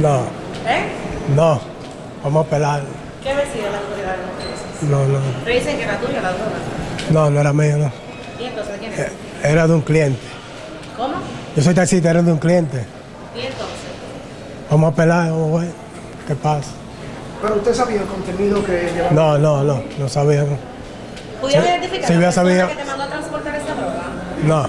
No, ¿Eh? no. Vamos a pelar. ¿Qué decía? la autoridad de No, no. Pero dicen que era tuya la droga. No, no era mío, no. ¿Y entonces quién es? Eh, era de un cliente. ¿Cómo? Yo soy taxista, era de un cliente. ¿Y entonces? Vamos a pelar, vamos a ver qué pasa. Pero usted sabía el contenido que llevaba. No, no, no, no sabía. no. ¿Pudieron Sí, identificar sí, la sabía. que te mandó a transportar esta droga? No,